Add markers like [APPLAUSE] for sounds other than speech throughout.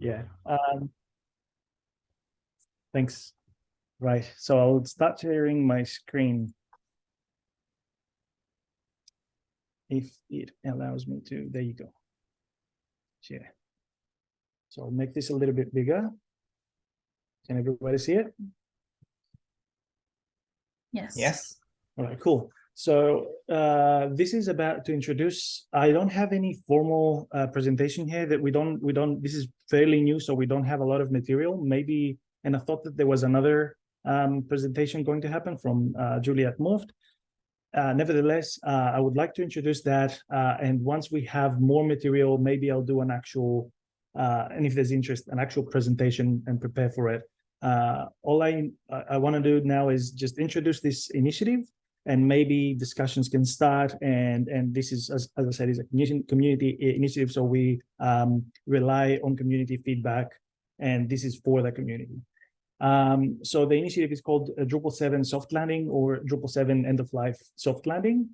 Yeah. Um, thanks. Right. So I'll start sharing my screen. If it allows me to, there you go. Share. So I'll make this a little bit bigger. Can everybody see it? Yes. Yes. All right, cool. So uh, this is about to introduce, I don't have any formal uh, presentation here that we don't, we don't, this is fairly new, so we don't have a lot of material, maybe, and I thought that there was another um, presentation going to happen from uh, Juliet Moft. Uh, nevertheless, uh, I would like to introduce that, uh, and once we have more material, maybe I'll do an actual, and if there's interest, an actual presentation and prepare for it. All I, I want to do now is just introduce this initiative and maybe discussions can start. And and this is as, as i said is a community initiative. So we um, rely on community feedback and this is for the community. Um, so the initiative is called uh, Drupal 7 soft landing or Drupal 7 end of life soft landing.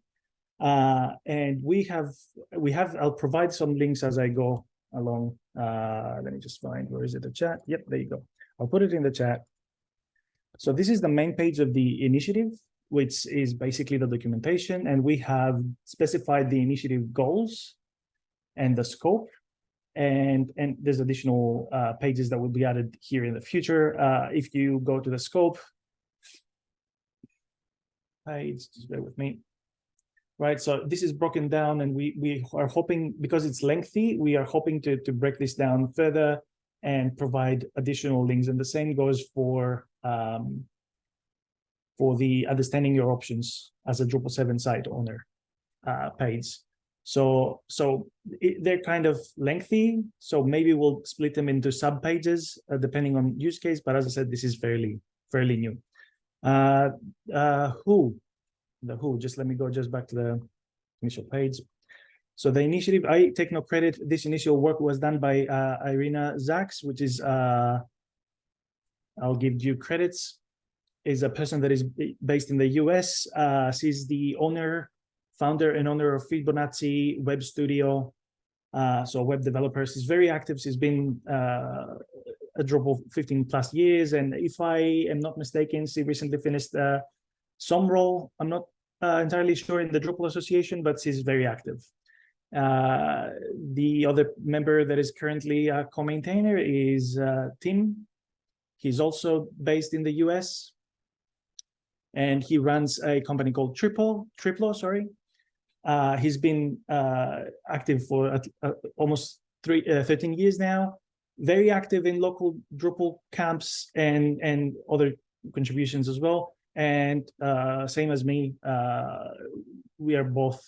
Uh, and we have we have I'll provide some links as I go along. Uh, let me just find where is it? The chat? Yep there you go. I'll put it in the chat. So this is the main page of the initiative which is basically the documentation. And we have specified the initiative goals and the scope. And, and there's additional uh, pages that will be added here in the future. Uh, if you go to the scope page, just bear with me. Right, so this is broken down and we, we are hoping, because it's lengthy, we are hoping to, to break this down further and provide additional links. And the same goes for um, for the understanding your options as a Drupal 7 site owner uh, page. So, so it, they're kind of lengthy. So maybe we'll split them into sub pages uh, depending on use case. But as I said, this is fairly, fairly new. Uh, uh, who, the who, just let me go just back to the initial page. So the initiative, I take no credit. This initial work was done by uh, Irina Zaks, which is, uh, I'll give due credits is a person that is based in the US. Uh, she's the owner, founder and owner of Fibonacci Web Studio. Uh, so web developer. She's very active. She's been uh, a Drupal 15 plus years. And if I am not mistaken, she recently finished uh, some role. I'm not uh, entirely sure in the Drupal Association, but she's very active. Uh, the other member that is currently a co-maintainer is Tim. He's also based in the US and he runs a company called Triple, Triplo, sorry. Uh, he's been uh, active for uh, almost three, uh, 13 years now, very active in local Drupal camps and, and other contributions as well. And uh, same as me, uh, we are both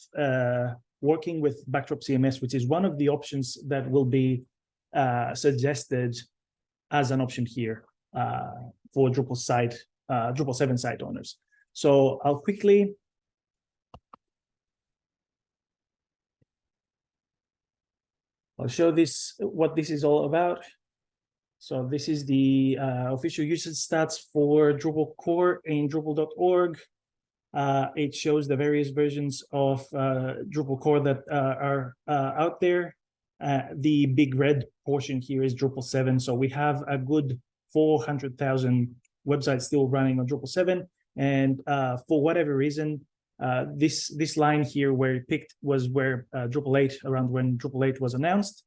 working with Backdrop CMS, which is one of the options that will be suggested as an option here for Drupal site uh, Drupal 7 site owners. So I'll quickly I'll show this what this is all about. So this is the uh, official usage stats for Drupal core in Drupal.org. Uh, it shows the various versions of uh, Drupal core that uh, are uh, out there. Uh, the big red portion here is Drupal 7. So we have a good 400,000 website still running on Drupal 7. And uh, for whatever reason, uh, this this line here where it picked was where uh, Drupal 8, around when Drupal 8 was announced.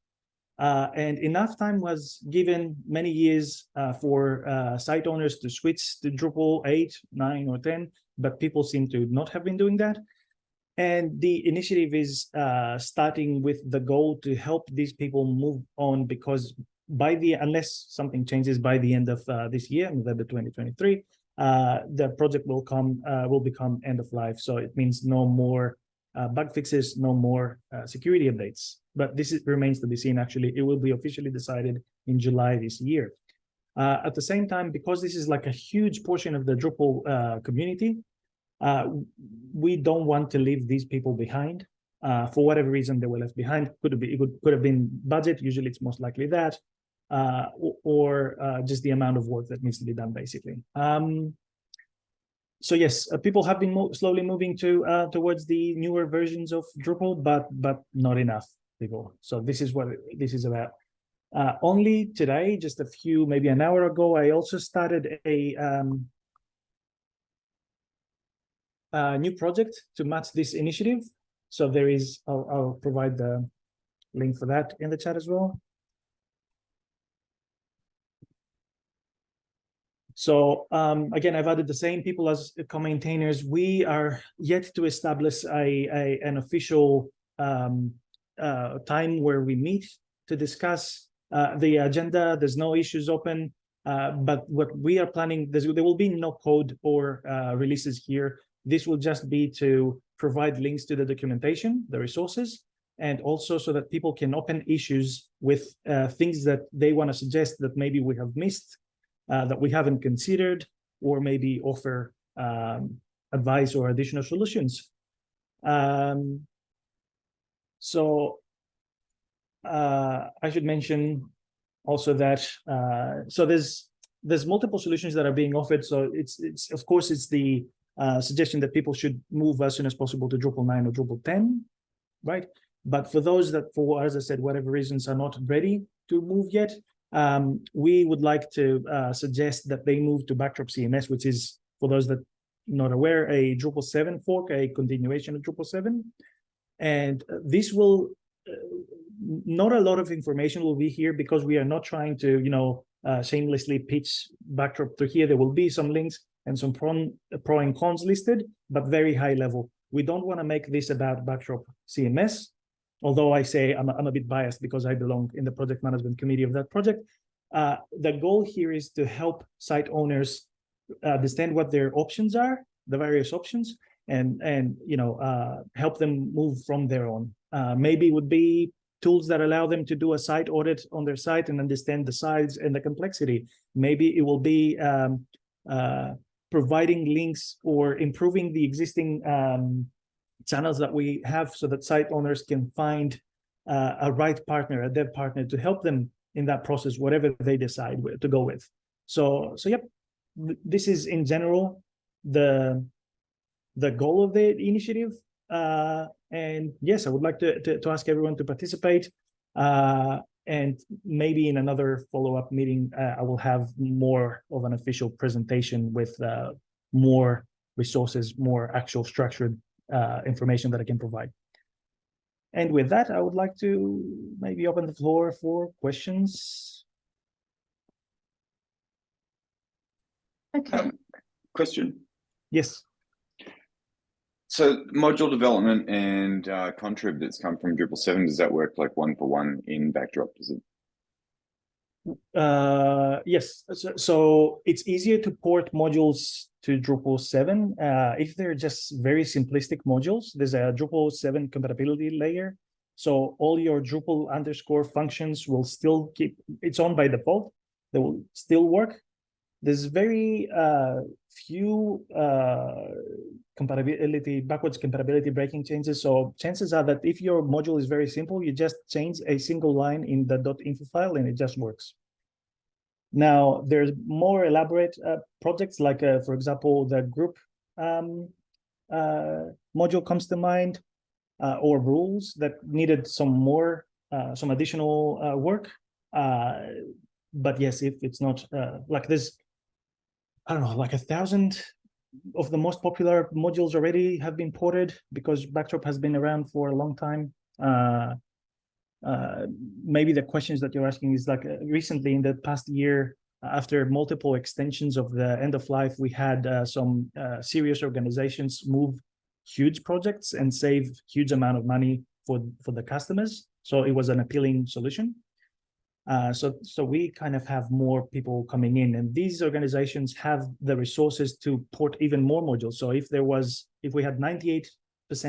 Uh, and enough time was given many years uh, for uh, site owners to switch to Drupal 8, 9, or 10, but people seem to not have been doing that. And the initiative is starting with the goal to help these people move on because by the unless something changes by the end of uh, this year, November 2023, uh, the project will come uh, will become end of life. So it means no more uh, bug fixes, no more uh, security updates. But this is, remains to be seen. Actually, it will be officially decided in July this year. Uh, at the same time, because this is like a huge portion of the Drupal community, we don't want to leave these people behind. for whatever reason they were left behind, could been, it could, could have been budget. Usually, it's most likely that uh, or uh, just the amount of work that needs to be done, basically. Um, so yes, uh, people have been mo slowly moving to uh, towards the newer versions of Drupal, but but not enough people. So this is what this is about. Uh, only today, just a few, maybe an hour ago, I also started a, um, a new project to match this initiative. So there is, I'll, I'll provide the link for that in the chat as well. So um, again, I've added the same people as co-maintainers. We are yet to establish a, a an official um, uh, time where we meet to discuss uh, the agenda. There's no issues open, uh, but what we are planning, there will be no code or uh, releases here. This will just be to provide links to the documentation, the resources, and also so that people can open issues with uh, things that they want to suggest that maybe we have missed uh, that we haven't considered or maybe offer um, advice or additional solutions. Um, so uh, I should mention also that uh, so there's there's multiple solutions that are being offered. So it's it's of course it's the uh, suggestion that people should move as soon as possible to Drupal 9 or Drupal 10, right? But for those that, for as I said, whatever reasons are not ready to move yet, um, we would like to uh, suggest that they move to Backdrop CMS, which is, for those that not aware, a Drupal 7 fork, a continuation of Drupal 7. And this will, uh, not a lot of information will be here because we are not trying to, you know, uh, shamelessly pitch Backdrop to here. There will be some links and some pro, pro and cons listed, but very high level. We don't want to make this about Backdrop CMS although I say I'm I'm a bit biased because I belong in the project management committee of that project, uh, the goal here is to help site owners understand what their options are, the various options, and and you know uh, help them move from there on. Uh, maybe it would be tools that allow them to do a site audit on their site and understand the size and the complexity. Maybe it will be um, uh, providing links or improving the existing um, channels that we have so that site owners can find uh, a right partner, a dev partner to help them in that process, whatever they decide to go with. So, so yep, this is in general the the goal of the initiative. Uh, and yes, I would like to, to, to ask everyone to participate. Uh, and maybe in another follow-up meeting, uh, I will have more of an official presentation with uh, more resources, more actual structured uh, information that I can provide. And with that, I would like to maybe open the floor for questions. Okay. Um, question. Yes. So module development and uh, contrib that's come from Drupal 7, does that work like one for one in Backdrop? Does it uh, yes, so, so, it's easier to port modules to Drupal 7. Uh, if they're just very simplistic modules, there's a Drupal 7 compatibility layer. So all your Drupal underscore functions will still keep, it's on by default. They will still work. There's very uh, few uh, compatibility, backwards compatibility breaking changes. So chances are that if your module is very simple, you just change a single line in the .info file and it just works. Now, there's more elaborate uh, projects like, uh, for example, the group um, uh, module comes to mind, uh, or rules that needed some more, uh, some additional uh, work. but yes, if it's not like this, I don't know, like a thousand of the most popular modules already have been ported because Backdrop has been around for a long time. Uh, maybe the questions that you're asking is like uh, recently in the past year, after multiple extensions of the end of life, we had uh, some serious organizations move huge projects and save huge amount of money for, for the customers. So it was an appealing solution. Uh, so, so we kind of have more people coming in and these organizations have the resources to port even more modules. So if there was, if we had 98%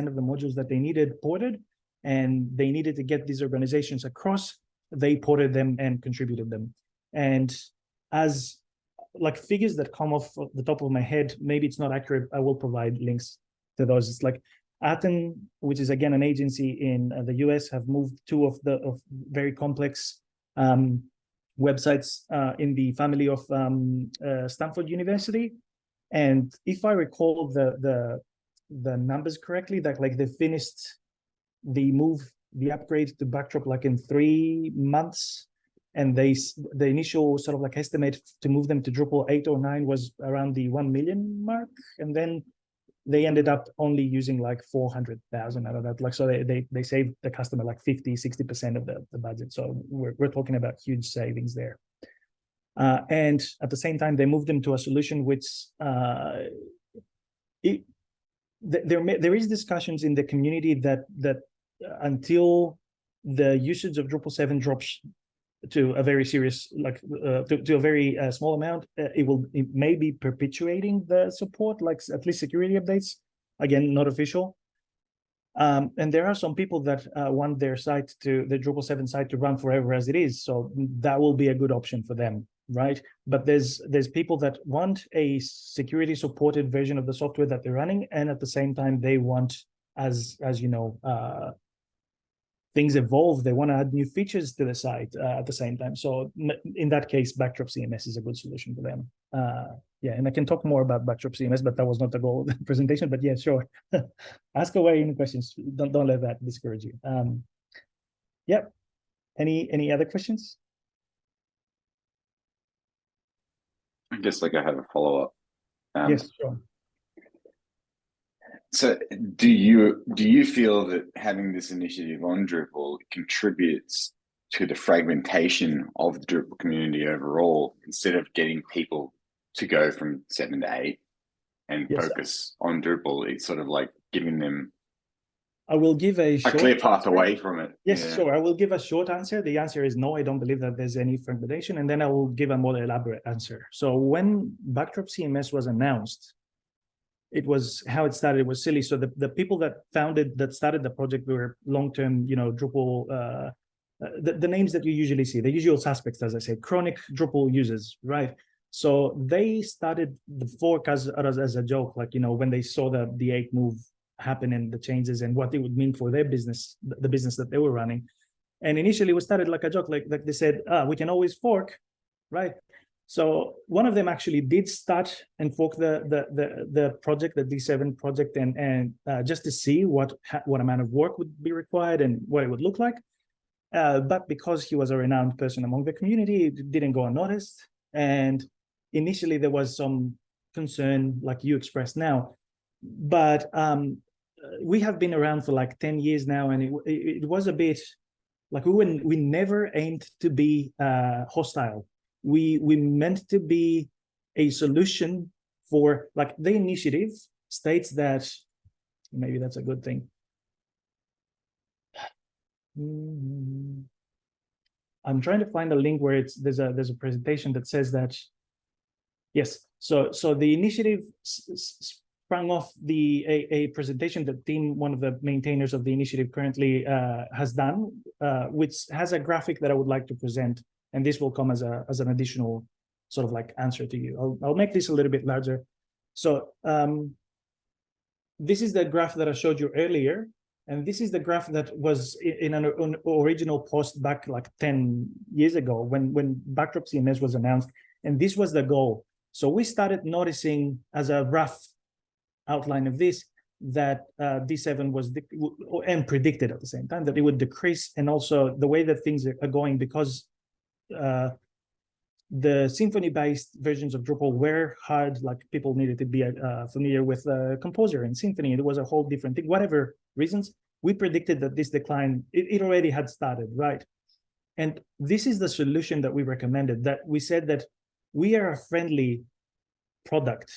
of the modules that they needed ported and they needed to get these organizations across, they ported them and contributed them. And as like figures that come off the top of my head, maybe it's not accurate, I will provide links to those. It's like Aten, which is again an agency in uh, the US, have moved two of the of very complex um, websites uh, in the family of um, uh, Stanford University. And if I recall the the the numbers correctly, that like they finished the move, the upgrade to Backdrop like in three months, and they the initial sort of like estimate to move them to Drupal eight or nine was around the one million mark, and then they ended up only using like four hundred thousand out of that. Like so, they they they saved the customer like 50, 60 percent of the the budget. So we're we're talking about huge savings there. Uh, and at the same time, they moved them to a solution which uh, it, there there is discussions in the community that that until the usage of Drupal seven drops to a very serious like uh, to, to a very uh, small amount, uh, it will it may be perpetuating the support, like at least security updates. Again, not official. Um, and there are some people that uh, want their site to the Drupal 7 site to run forever as it is. So that will be a good option for them, right? But there's there's people that want a security supported version of the software that they're running, and at the same time they want, as as you know, uh, things evolve. They want to add new features to the site uh, at the same time. So in that case, Backdrop CMS is a good solution for them. Uh, yeah, and I can talk more about Backdrop CMS, but that was not the goal of the [LAUGHS] presentation. But yeah, sure. [LAUGHS] Ask away any questions. Don't don't let that discourage you. Um, yep. Any any other questions? I guess like I have a follow up. Um, yes, sure. So do you do you feel that having this initiative on Drupal contributes to the fragmentation of the Drupal community overall instead of getting people to go from seven to eight and Yes. focus on Drupal? It's sort of like giving them I will give a a clear path answer. away from it. Yes, Yeah. sure. I will give a short answer. The answer is no, I don't believe that there's any fragmentation. And then I will give a more elaborate answer. So when Backdrop CMS was announced, it was how it started. It was silly. So the, the people that founded, that started the project were long-term, you know, Drupal, uh, uh, the, the names that you usually see, the usual suspects, as I say, chronic Drupal users, right? So they started the fork as, as, as a joke, like, you know, when they saw the, the eight move happen and the changes and what it would mean for their business, the the business that they were running. And initially we started like a joke, like, like they said, ah, we can always fork, right? So one of them actually did start and fork the the the, the project, the D7 project, and and uh, just to see what what amount of work would be required and what it would look like. Uh, but because he was a renowned person among the community, it didn't go unnoticed. And initially there was some concern, like you expressed now, but um, we have been around for like 10 years now and it, it, was a bit like we we never aimed to be uh, hostile we we meant to be a solution for like the initiative states that maybe that's a good thing. Mm, i'm trying to find a link where it's there's a there's a presentation that says that. Yes so so the initiative sprung off the a, a presentation that Tim, one of the maintainers of the initiative currently uh, has done, uh, which has a graphic that I would like to present, and this will come as a as an additional sort of like answer to you. I'll I'll make this a little bit larger. So um, this is the graph that I showed you earlier, and this is the graph that was in an, an original post back like 10 years ago when when Backdrop CMS was announced, and this was the goal. So we started noticing as a rough outline of this that uh, D7 was and predicted at the same time that it would decrease, and also the way that things are going because uh, the Symfony-based versions of Drupal were hard, like people needed to be uh, familiar with uh, Composer and Symfony. It was a whole different thing. Whatever reasons, we predicted that this decline it, it already had started, right? And this is the solution that we recommended. That we said that we are a friendly product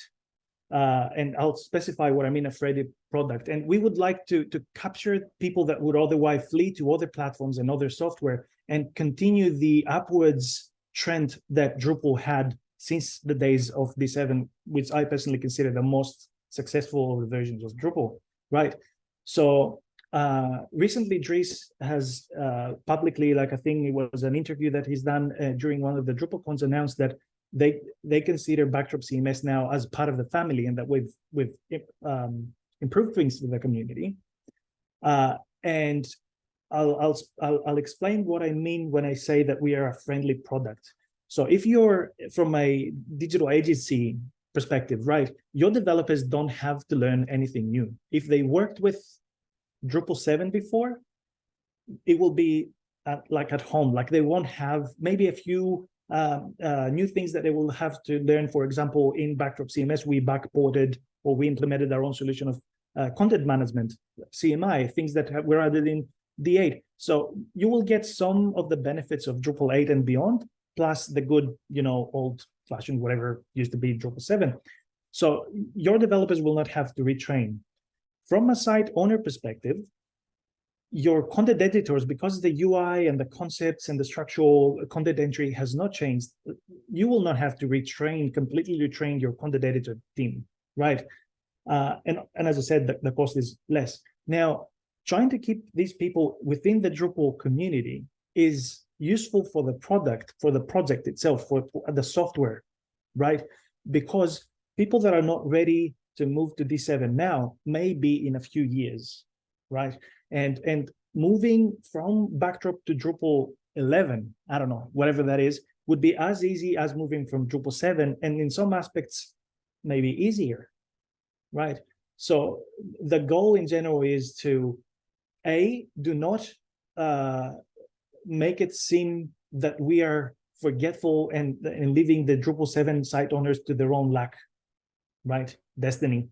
uh, and I'll specify what I mean a friendly product. And we would like to to capture people that would otherwise flee to other platforms and other software and continue the upwards trend that Drupal had since the days of D7, which I personally consider the most successful of the versions of Drupal, right? So uh, recently, Dries has uh, publicly, like I think it was an interview that he's done uh, during one of the DrupalCons, announced that they they consider Backdrop CMS now as part of the family, and that we've we've um, improved things for the community. Uh, and I'll, I'll I'll I'll explain what I mean when I say that we are a friendly product. So if you're from a digital agency perspective, right, your developers don't have to learn anything new. If they worked with Drupal 7 before, it will be at, like at home, like they won't have maybe a few um, uh, new things that they will have to learn. For example, in Backdrop CMS, we backported or we implemented our own solution of uh, content management, CMI, things that have, were added in D8. So you will get some of the benefits of Drupal 8 and beyond, plus the good, you know, old fashioned whatever used to be Drupal 7. So your developers will not have to retrain. From a site owner perspective, your content editors, because the UI and the concepts and the structural content entry has not changed, you will not have to retrain, completely retrain your content editor team, right? Uh, and, and as I said, the, the cost is less. Now, trying to keep these people within the Drupal community is useful for the product, for the project itself, for, for the software, right? Because people that are not ready to move to D7 now may be in a few years, right? And, and moving from Backdrop to Drupal 11, I don't know, whatever that is, would be as easy as moving from Drupal 7, and in some aspects, maybe easier, right? So the goal in general is to, A, do not uh, make it seem that we are forgetful and, and leaving the Drupal 7 site owners to their own luck, right? Destiny.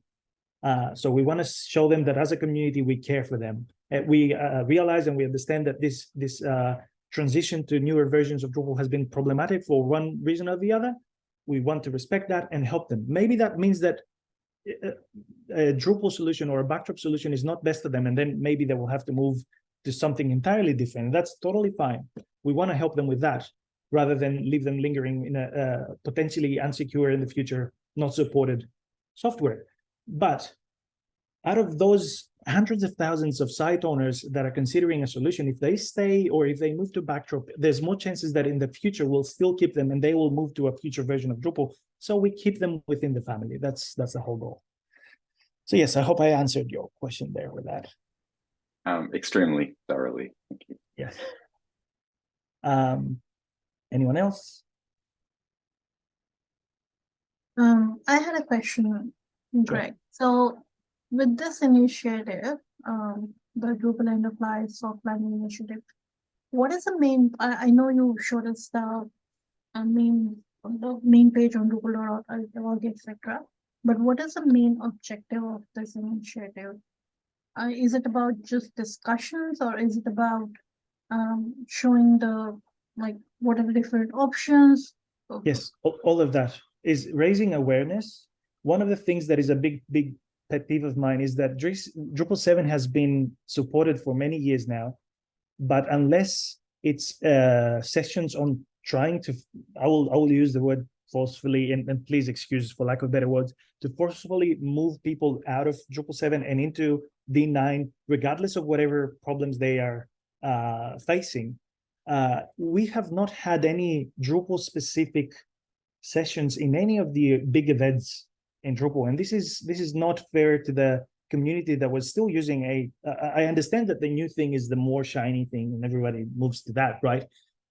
Uh, so we want to show them that as a community, we care for them. And we uh, realize and we understand that this, this uh, transition to newer versions of Drupal has been problematic for one reason or the other. We want to respect that and help them. Maybe that means that a Drupal solution or a backdrop solution is not best for them, and then maybe they will have to move to something entirely different. That's totally fine. We want to help them with that rather than leave them lingering in a, a potentially unsecure in the future, not supported software. But out of those hundreds of thousands of site owners that are considering a solution, if they stay or if they move to Backdrop, there's more chances that in the future we'll still keep them and they will move to a future version of Drupal. So we keep them within the family. That's that's the whole goal. So yes, I hope I answered your question there with that. Um, extremely thoroughly. Thank you. Yes. Um, anyone else? Um, I had a question, Greg. So with this initiative, um, the Drupal Enterprise Soft Landing Initiative, what is the main, I, I know you showed us the uh, main, the main page on Drupal.org, etc. But what is the main objective of this initiative? Uh, is it about just discussions or is it about um, showing the, like, what are the different options? Yes, all of that is raising awareness. One of the things that is a big, big pet peeve of mine is that Drupal 7 has been supported for many years now, but unless it's uh, sessions on trying to, I will, I will use the word forcefully, and, and please excuse for lack of better words, to forcefully move people out of Drupal 7 and into D9, regardless of whatever problems they are uh, facing. Uh, we have not had any Drupal specific sessions in any of the big events in Drupal. And this is this is not fair to the community that was still using a. Uh, I understand that the new thing is the more shiny thing and everybody moves to that, right?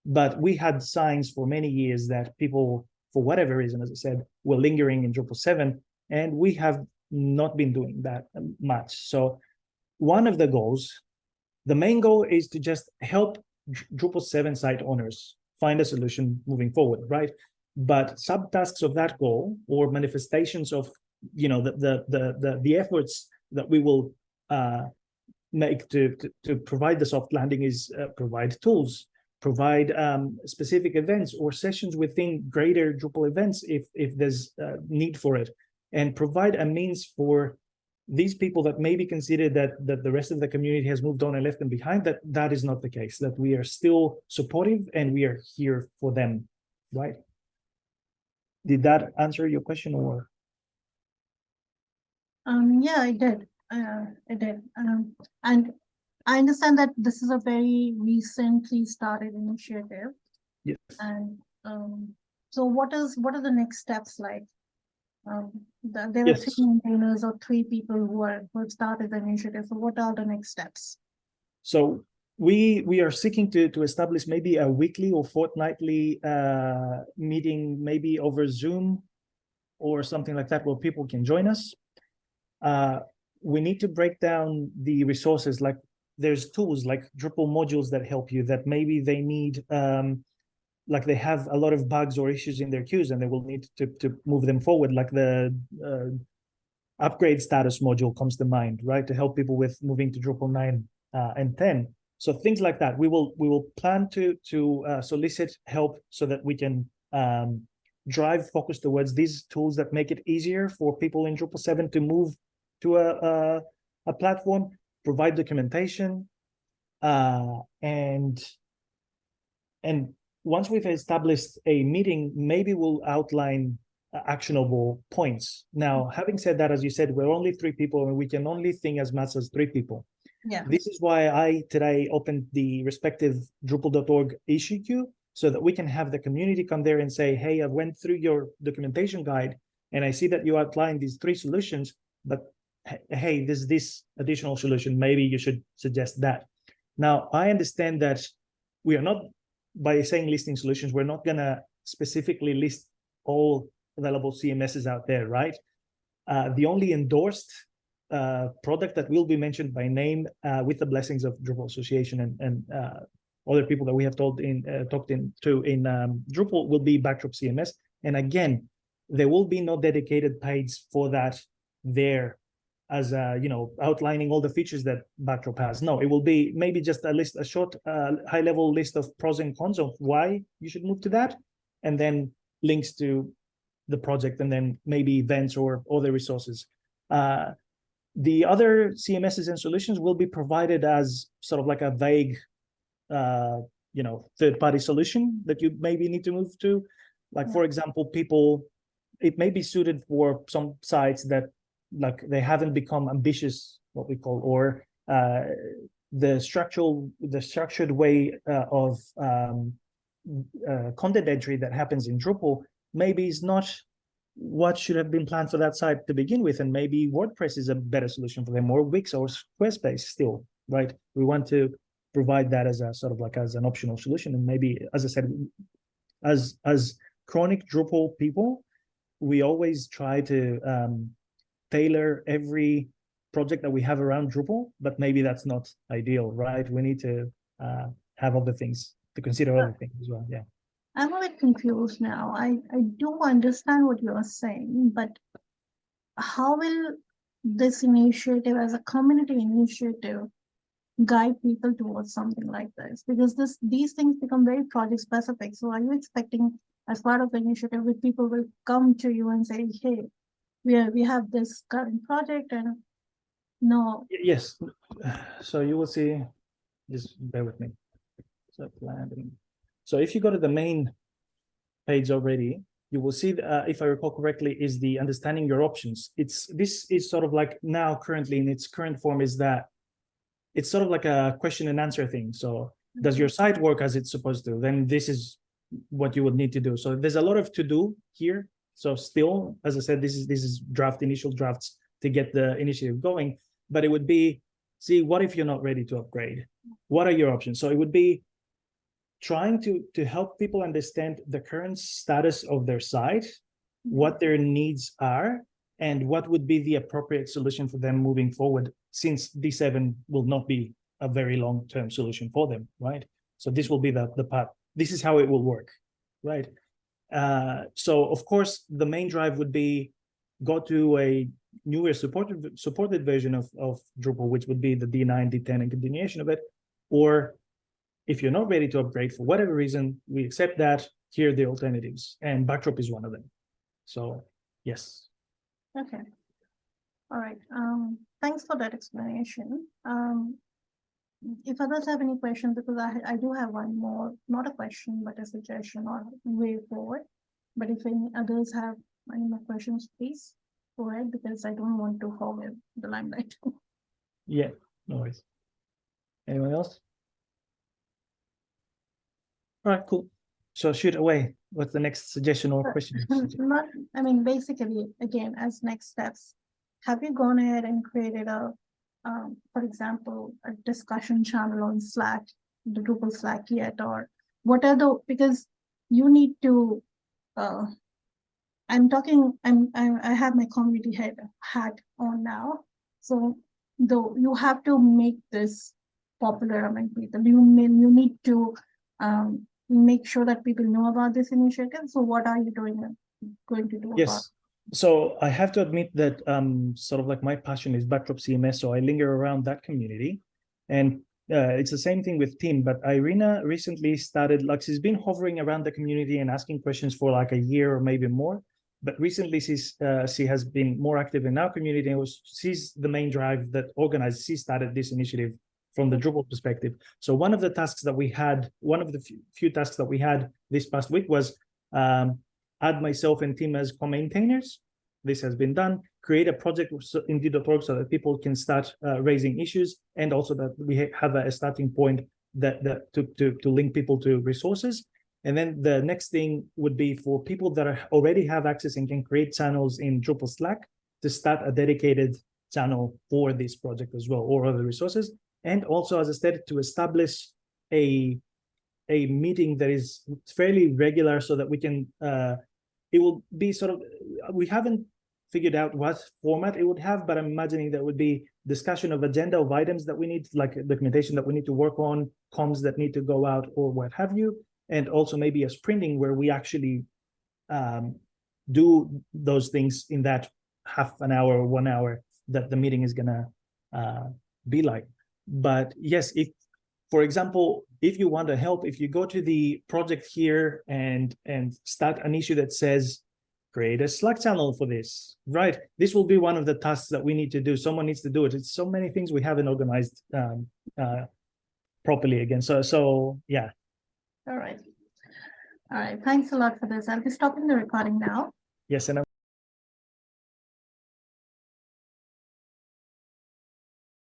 But we had signs for many years that people, for whatever reason, as I said, were lingering in Drupal 7, and we have not been doing that much. So one of the goals, the main goal is to just help Drupal 7 site owners find a solution moving forward, right? But subtasks of that goal or manifestations of you know the the the the, the efforts that we will uh, make to, to, to provide the soft landing is uh, provide tools provide um, specific events or sessions within greater Drupal events if if there's uh, need for it and provide a means for these people that maybe consider that that the rest of the community has moved on and left them behind that that is not the case that we are still supportive and we are here for them right did that answer your question or? Um, yeah, I did. Uh, I did. Um, and I understand that this is a very recently started initiative. Yes. And um, so what is what are the next steps like? Um, the, there are Yes. three maintainers or three people who are who have started the initiative. So what are the next steps? So we we are seeking to to establish maybe a weekly or fortnightly uh, meeting, maybe over Zoom or something like that, where people can join us. Uh, we need to break down the resources, like there's tools like Drupal modules that help you that maybe they need um, like they have a lot of bugs or issues in their queues and they will need to, to move them forward. Like the uh, upgrade status module comes to mind right? To help people with moving to Drupal 9 uh, and 10 so things like that we will we will plan to to uh, solicit help so that we can um, drive focus towards these tools that make it easier for people in Drupal 7 to move to a, a, a platform, provide documentation, uh, and and once we've established a meeting, maybe we'll outline uh, actionable points. Now, having said that, as you said, we're only three people and we can only think as much as three people. Yeah. This is why I today opened the respective Drupal.org issue queue so that we can have the community come there and say, hey, I went through your documentation guide and I see that you outlined these three solutions, but hey, there's this additional solution. Maybe you should suggest that. Now, I understand that we are not, by saying listing solutions, we're not gonna specifically list all available CMSs out there, right? Uh, the only endorsed uh, product that will be mentioned by name uh, with the blessings of Drupal Association and, and uh, other people that we have told in uh, talked in to in um, Drupal will be Backdrop CMS. And again, there will be no dedicated page for that there as uh, you know outlining all the features that Backdrop has. No, it will be maybe just a list, a short, uh, high level list of pros and cons of why you should move to that, and then links to the project, and then maybe events or other resources. Uh, the other CMSs and solutions will be provided as sort of like a vague uh, you know, third-party solution that you maybe need to move to. Like, Yeah. for example, people, it may be suited for some sites that like they haven't become ambitious, what we call, or uh, the structural, the structured way uh, of um, uh, content entry that happens in Drupal maybe is not what should have been planned for that site to begin with, and maybe WordPress is a better solution for them, or Wix or Squarespace still, right? We want to provide that as a sort of like as an optional solution, and maybe, as I said, as as chronic Drupal people, we always try to um, tailor every project that we have around Drupal, but maybe that's not ideal, right? We need to uh, have other things to consider other things as well. Yeah. I'm a bit confused now. I, I do understand what you're saying, but how will this initiative as a community initiative guide people towards something like this? Because this, these things become very project specific. So are you expecting as part of the initiative that people will come to you and say, hey, we are, we have this current project and no, Yes, so you will see, just bear with me. So planning. So if you go to the main page already, you will see, uh, if I recall correctly, is the understanding your options. It's, this is sort of like now currently in its current form is that it's sort of like a question and answer thing. So does your site work as it's supposed to? Then this is what you would need to do. So there's a lot of to do here. So still, as I said, this is this is draft initial drafts to get the initiative going. But it would be, see, what if you're not ready to upgrade? What are your options? So it would be trying to to help people understand the current status of their site, what their needs are, and what would be the appropriate solution for them moving forward, since D7 will not be a very long-term solution for them, right? So this will be the the path. This is how it will work, right? Uh, so of course, the main drive would be go to a newer supported supported version of of Drupal, which would be the D9, D10, and continuation of it. Or if you're not ready to upgrade for whatever reason, we accept that. Here are the alternatives, and Backdrop is one of them. So yes, Okay. All right, um, thanks for that explanation. Um, if others have any questions, because I, I do have one more, not a question, but a suggestion or way forward. But if any others have any more questions, please go ahead, because I don't want to hog the limelight. [LAUGHS] yeah, no worries. Anyone else? All right, cool. So shoot away. What's the next suggestion or question? [LAUGHS] Not, I mean, basically, again, as next steps, have you gone ahead and created a, um, for example, a discussion channel on Slack, the Drupal Slack yet, or what are the, because you need to, uh, I'm talking, I'm, I, I have my community head hat on now, so though you have to make this popular among people. You mean you need to um make sure that people know about this initiative. So what are you doing? Going to do? Yes. So I have to admit that um sort of like my passion is backdrop CMS, so I linger around that community. And uh, it's the same thing with Tim, but Irina recently started like she's been hovering around the community and asking questions for like a year or maybe more. But recently she's uh, she has been more active in our community and was she's the main drive that organized, she started this initiative from the Drupal perspective. So one of the tasks that we had, one of the few, tasks that we had this past week was um, add myself and Tim as co-maintainers. This has been done. Create a project in D.org so that people can start uh, raising issues, and also that we have a, a starting point that that to to to link people to resources. And then the next thing would be for people that are already have access and can create channels in Drupal Slack to start a dedicated channel for this project as well, or other resources. And also, as I said, to establish a a meeting that is fairly regular so that we can uh it will be sort of we haven't figured out what format it would have but i'm imagining that would be discussion of agenda of items that we need like documentation that we need to work on comms that need to go out or what have you and also maybe a sprinting where we actually um do those things in that half an hour or one hour that the meeting is gonna uh be like but yes if for example, if you want to help, if you go to the project here and and start an issue that says create a Slack channel for this, right? This will be one of the tasks that we need to do. Someone needs to do it. It's so many things we haven't organized um, uh, properly again. So so yeah. All right. All right, thanks a lot for this. I'll be stopping the recording now. Yes, and I'm